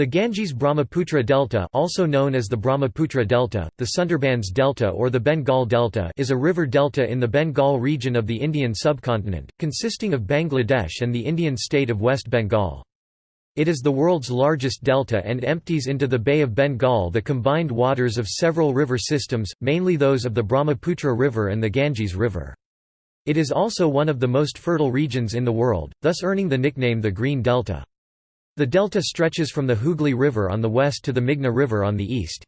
The Ganges-Brahmaputra Delta also known as the Brahmaputra Delta, the Sundarbans Delta or the Bengal Delta is a river delta in the Bengal region of the Indian subcontinent, consisting of Bangladesh and the Indian state of West Bengal. It is the world's largest delta and empties into the Bay of Bengal the combined waters of several river systems, mainly those of the Brahmaputra River and the Ganges River. It is also one of the most fertile regions in the world, thus earning the nickname the Green Delta. The delta stretches from the Hooghly River on the west to the Meghna River on the east.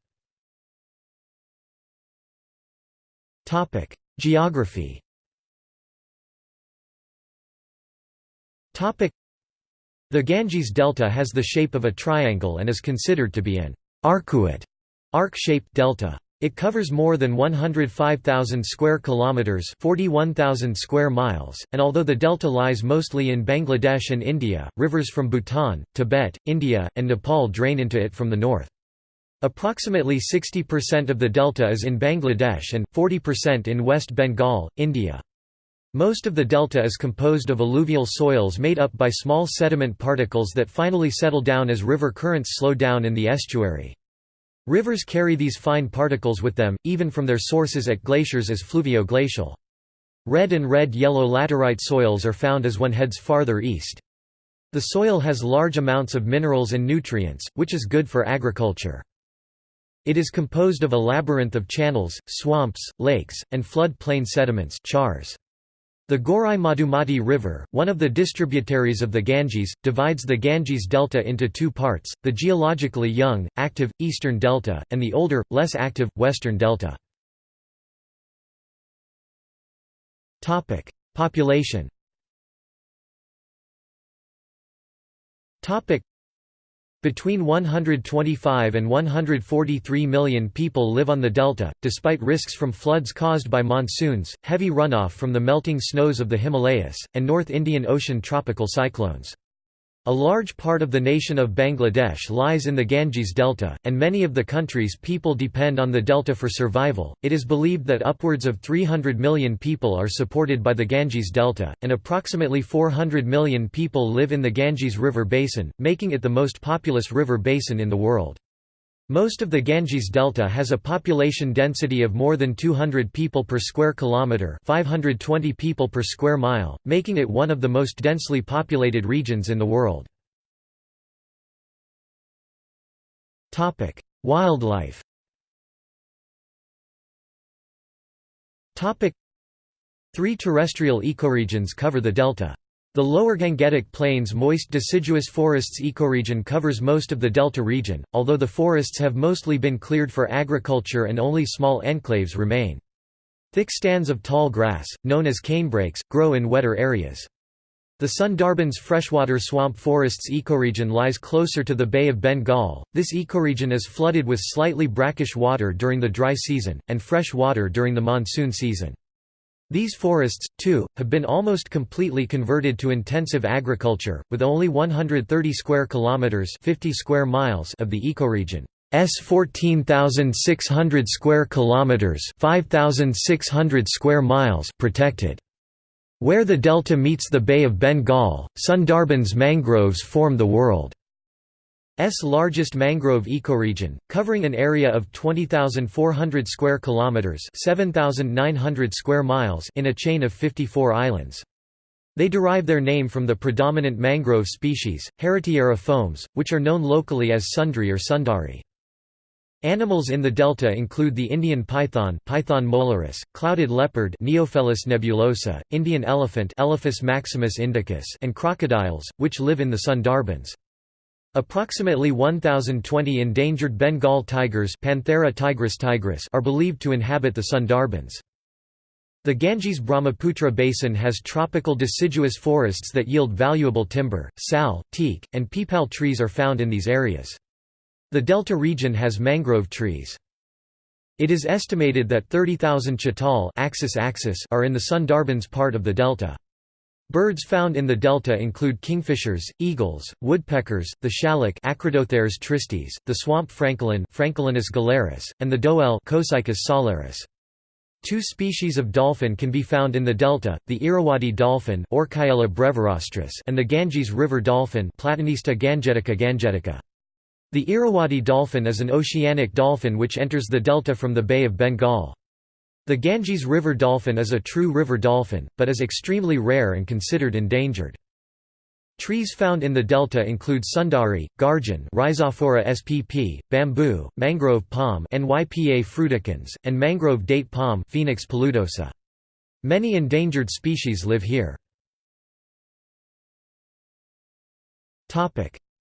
Geography The Ganges Delta has the shape of a triangle and is considered to be an arcuate, arc-shaped delta. It covers more than 105,000 square kilometers, 41,000 square miles, and although the delta lies mostly in Bangladesh and India, rivers from Bhutan, Tibet, India, and Nepal drain into it from the north. Approximately 60% of the delta is in Bangladesh and 40% in West Bengal, India. Most of the delta is composed of alluvial soils made up by small sediment particles that finally settle down as river currents slow down in the estuary. Rivers carry these fine particles with them, even from their sources at glaciers as fluvio-glacial. Red and red-yellow laterite soils are found as one heads farther east. The soil has large amounts of minerals and nutrients, which is good for agriculture. It is composed of a labyrinth of channels, swamps, lakes, and flood plain sediments chars. The Gorai Madhumati River, one of the distributaries of the Ganges, divides the Ganges Delta into two parts, the geologically young, active, eastern delta, and the older, less active, western delta. Population between 125 and 143 million people live on the delta, despite risks from floods caused by monsoons, heavy runoff from the melting snows of the Himalayas, and North Indian Ocean tropical cyclones. A large part of the nation of Bangladesh lies in the Ganges Delta, and many of the country's people depend on the delta for survival. It is believed that upwards of 300 million people are supported by the Ganges Delta, and approximately 400 million people live in the Ganges River Basin, making it the most populous river basin in the world. Most of the Ganges Delta has a population density of more than 200 people per square kilometre 520 people per square mile, making it one of the most densely populated regions in the world. Topic: Wildlife Topic: Three terrestrial ecoregions cover the delta. The lower Gangetic Plains moist deciduous forests ecoregion covers most of the delta region, although the forests have mostly been cleared for agriculture and only small enclaves remain. Thick stands of tall grass, known as canebrakes, grow in wetter areas. The Sundarbans freshwater swamp forests ecoregion lies closer to the Bay of Bengal. This ecoregion is flooded with slightly brackish water during the dry season, and fresh water during the monsoon season. These forests, too, have been almost completely converted to intensive agriculture, with only 130 square kilometers (50 square miles) of the ecoregion. S 14,600 square kilometers, 5,600 square miles protected. Where the delta meets the Bay of Bengal, Sundarbans mangroves form the world. S largest mangrove ecoregion, covering an area of 20,400 square kilometers, 7,900 square miles in a chain of 54 islands. They derive their name from the predominant mangrove species, Heritiera fomes, which are known locally as sundari or sundari. Animals in the delta include the Indian python Python molurus, clouded leopard Neofelis nebulosa, Indian elephant Elephas maximus indicus and crocodiles, which live in the Sundarbans. Approximately 1,020 endangered Bengal tigers Panthera tigris tigris are believed to inhabit the Sundarbans. The Ganges-Brahmaputra basin has tropical deciduous forests that yield valuable timber, sal, teak, and peepal trees are found in these areas. The delta region has mangrove trees. It is estimated that 30,000 chital axis axis are in the Sundarbans part of the delta. Birds found in the delta include kingfishers, eagles, woodpeckers, the shallak Acridotheres tristis, the swamp francolin Francolinus gularis, and the doel Copsychus saularis. Two species of dolphin can be found in the delta, the Irrawaddy dolphin brevirostris and the Ganges River dolphin Platanista gangetica gangetica. The Irrawaddy dolphin is an oceanic dolphin which enters the delta from the Bay of Bengal. The Ganges river dolphin is a true river dolphin, but is extremely rare and considered endangered. Trees found in the delta include sundari, garjan Rhizophora spp, bamboo, mangrove palm Nypa fruticans, and mangrove date palm Phoenix paludosa. Many endangered species live here.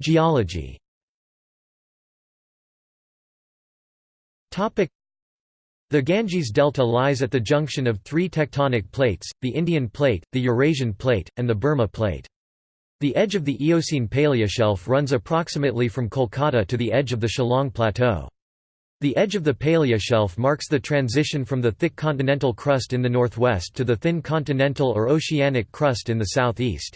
Geology the Ganges Delta lies at the junction of three tectonic plates, the Indian Plate, the Eurasian Plate, and the Burma Plate. The edge of the Eocene paleoshelf runs approximately from Kolkata to the edge of the Shillong Plateau. The edge of the paleoshelf marks the transition from the thick continental crust in the northwest to the thin continental or oceanic crust in the southeast.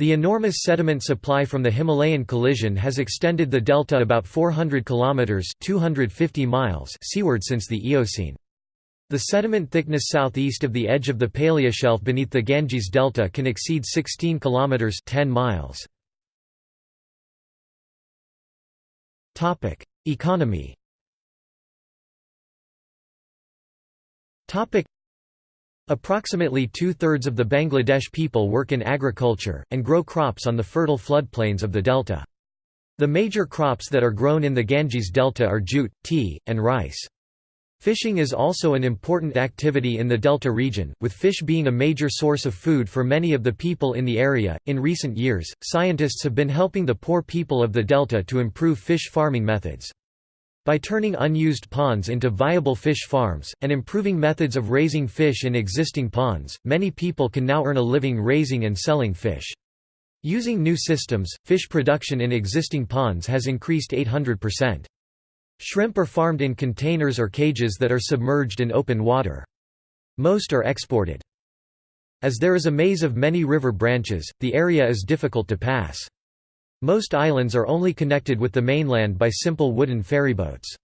The enormous sediment supply from the Himalayan collision has extended the delta about 400 kilometers (250 miles) seaward since the Eocene. The sediment thickness southeast of the edge of the paleoshelf beneath the Ganges delta can exceed 16 kilometers (10 miles). Topic: Economy. Topic: Approximately two-thirds of the Bangladesh people work in agriculture, and grow crops on the fertile floodplains of the delta. The major crops that are grown in the Ganges delta are jute, tea, and rice. Fishing is also an important activity in the delta region, with fish being a major source of food for many of the people in the area. In recent years, scientists have been helping the poor people of the delta to improve fish farming methods. By turning unused ponds into viable fish farms, and improving methods of raising fish in existing ponds, many people can now earn a living raising and selling fish. Using new systems, fish production in existing ponds has increased 800%. Shrimp are farmed in containers or cages that are submerged in open water. Most are exported. As there is a maze of many river branches, the area is difficult to pass. Most islands are only connected with the mainland by simple wooden ferryboats.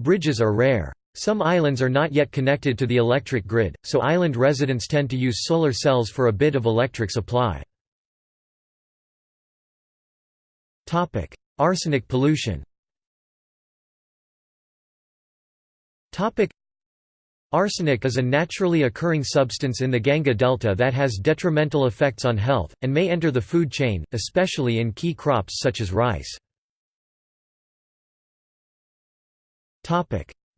Bridges are rare. Some islands are not yet connected to the electric grid, so island residents tend to use solar cells for a bit of electric supply. Arsenic pollution Arsenic is a naturally occurring substance in the Ganga Delta that has detrimental effects on health, and may enter the food chain, especially in key crops such as rice.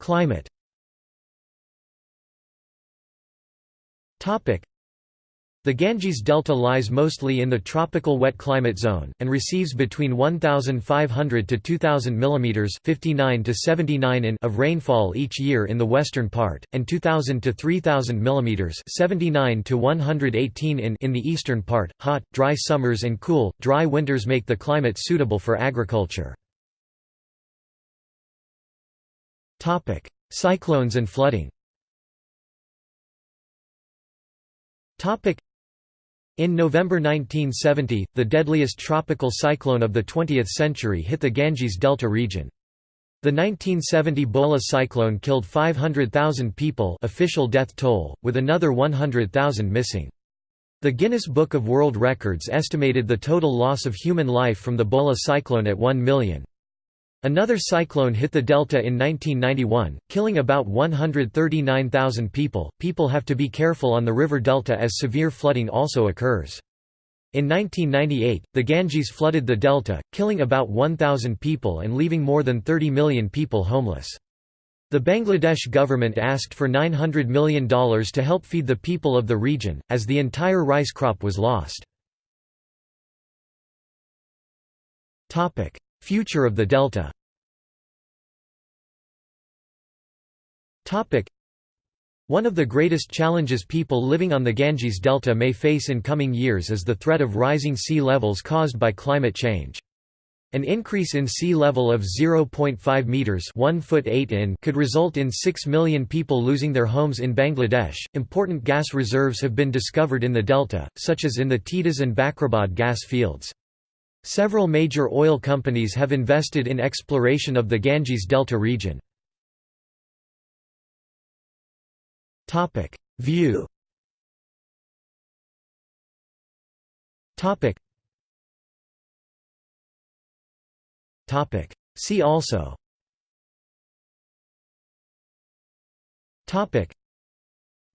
Climate the Ganges Delta lies mostly in the tropical wet climate zone, and receives between 1,500 to 2,000 mm 59 to 79 in of rainfall each year in the western part, and 2,000 to 3,000 mm 79 to 118 in in the eastern part. Hot, dry summers and cool, dry winters make the climate suitable for agriculture. Cyclones and flooding in November 1970, the deadliest tropical cyclone of the 20th century hit the Ganges Delta region. The 1970 Bhola cyclone killed 500,000 people official death toll, with another 100,000 missing. The Guinness Book of World Records estimated the total loss of human life from the Bhola cyclone at 1 million. Another cyclone hit the delta in 1991, killing about 139,000 people. People have to be careful on the river delta as severe flooding also occurs. In 1998, the Ganges flooded the delta, killing about 1,000 people and leaving more than 30 million people homeless. The Bangladesh government asked for $900 million to help feed the people of the region, as the entire rice crop was lost. Future of the delta One of the greatest challenges people living on the Ganges Delta may face in coming years is the threat of rising sea levels caused by climate change. An increase in sea level of 0.5 meters (1 foot 8 in) could result in 6 million people losing their homes in Bangladesh. Important gas reserves have been discovered in the delta, such as in the Titas and Bakrabad gas fields. Several major oil companies have invested in exploration of the Ganges Delta region. View See also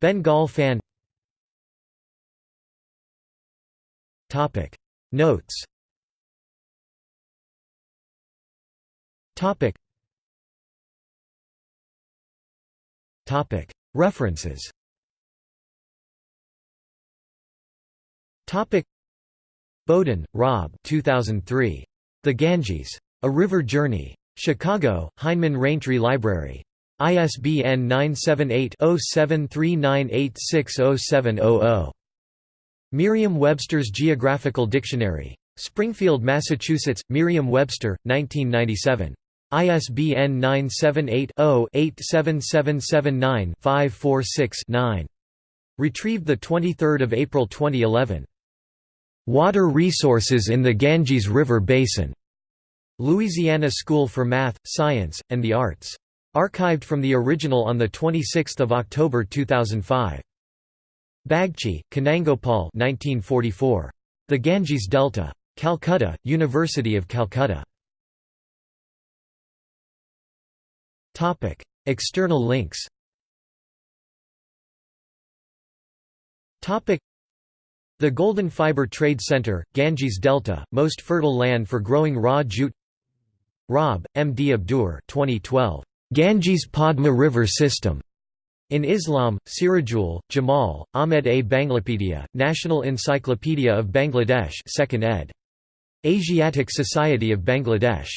Bengal fan Notes References Bowden, Rob 2003. The Ganges. A River Journey. Chicago, Heinemann Raintree Library. ISBN 978-0739860700. Merriam-Webster's Geographical Dictionary. Springfield, Massachusetts, Merriam-Webster, 1997. ISBN 978-0-87779-546-9. Retrieved 23 April 2011. Water Resources in the Ganges River Basin. Louisiana School for Math, Science, and the Arts. Archived from the original on 26 October 2005. Bagchi, Kanangopal 1944. The Ganges Delta. Calcutta, University of Calcutta. External links Topic: the Golden Fiber Trade Center, Ganges Delta, most fertile land for growing raw jute Rob, M. D. Abdur 2012. Ganges Padma River System. In Islam, Sirajul, Jamal, Ahmed A. Banglapedia, National Encyclopedia of Bangladesh 2nd ed. Asiatic Society of Bangladesh.